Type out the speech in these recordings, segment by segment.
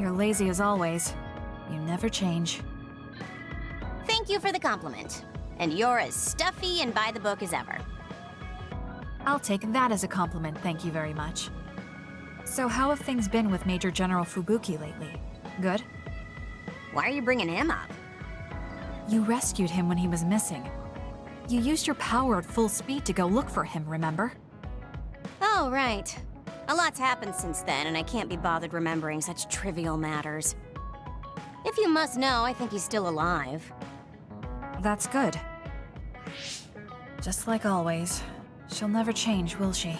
You're lazy as always. You never change. Thank you for the compliment. And you're as stuffy and by the book as ever. I'll take that as a compliment, thank you very much. So how have things been with Major General Fubuki lately? Good? Why are you bringing him up? You rescued him when he was missing. You used your power at full speed to go look for him, remember? Oh, right. A lot's happened since then, and I can't be bothered remembering such trivial matters. If you must know, I think he's still alive. That's good. Just like always. She'll never change, will she?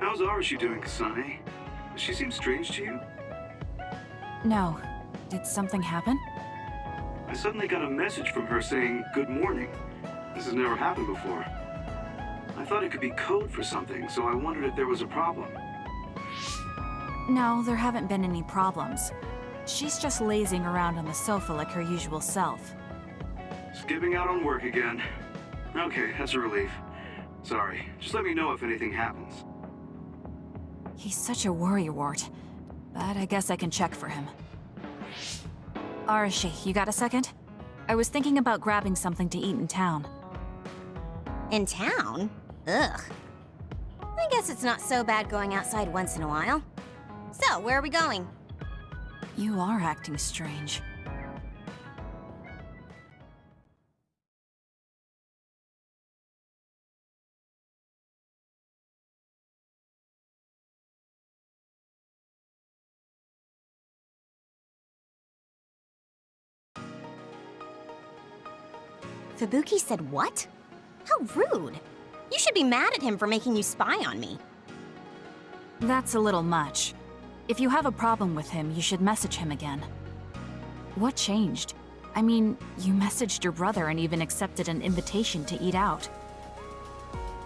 How's Arashi doing, Kasane? Does she seem strange to you? No. Did something happen? I suddenly got a message from her saying, good morning. This has never happened before. I thought it could be code for something, so I wondered if there was a problem. No, there haven't been any problems. She's just lazing around on the sofa like her usual self. Skipping out on work again. Okay, that's a relief. Sorry, just let me know if anything happens. He's such a worrywart. But I guess I can check for him. Arashi, you got a second? I was thinking about grabbing something to eat in town. In town? Ugh. I guess it's not so bad going outside once in a while. So, where are we going? You are acting strange. Fubuki said what? How rude. You should be mad at him for making you spy on me. That's a little much. If you have a problem with him, you should message him again. What changed? I mean, you messaged your brother and even accepted an invitation to eat out.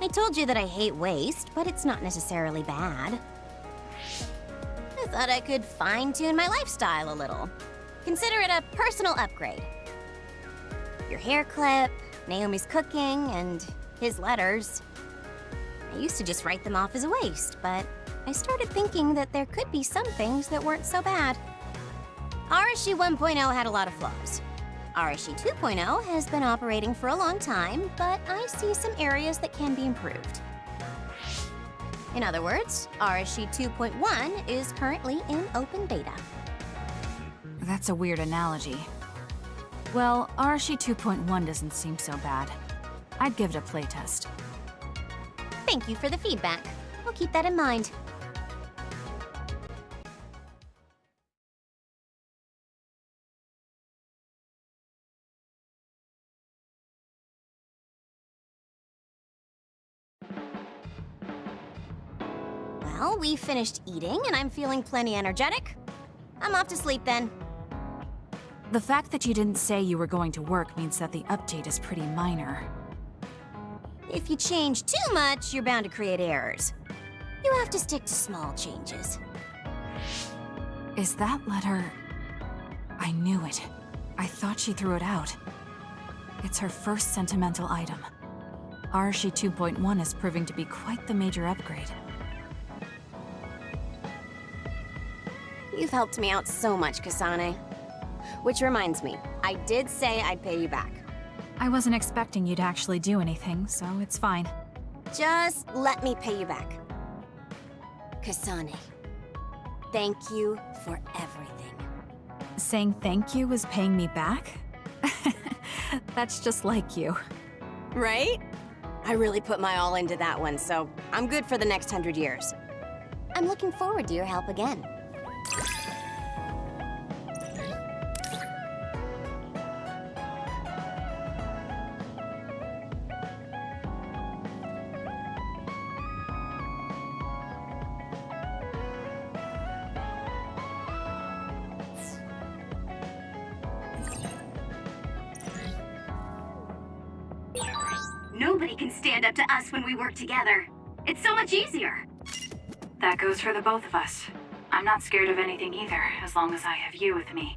I told you that I hate waste, but it's not necessarily bad. I thought I could fine-tune my lifestyle a little. Consider it a personal upgrade. Your hair clip, Naomi's cooking, and his letters. I used to just write them off as a waste, but I started thinking that there could be some things that weren't so bad. Arashi 1.0 had a lot of flaws. Arashi 2.0 has been operating for a long time, but I see some areas that can be improved. In other words, Arashi 2.1 is currently in open beta. That's a weird analogy. Well, Arashi 2.1 doesn't seem so bad. I'd give it a playtest. Thank you for the feedback. I'll keep that in mind. Well, we finished eating and I'm feeling plenty energetic. I'm off to sleep then. The fact that you didn't say you were going to work means that the update is pretty minor. If you change too much, you're bound to create errors. You have to stick to small changes. Is that letter... I knew it. I thought she threw it out. It's her first sentimental item. Arashi 2.1 is proving to be quite the major upgrade. You've helped me out so much, Kasane. Which reminds me, I did say I'd pay you back. I wasn't expecting you to actually do anything, so it's fine. Just let me pay you back. Kasane, thank you for everything. Saying thank you was paying me back? That's just like you. Right? I really put my all into that one, so I'm good for the next hundred years. I'm looking forward to your help again. Nobody can stand up to us when we work together. It's so much easier. That goes for the both of us. I'm not scared of anything either, as long as I have you with me.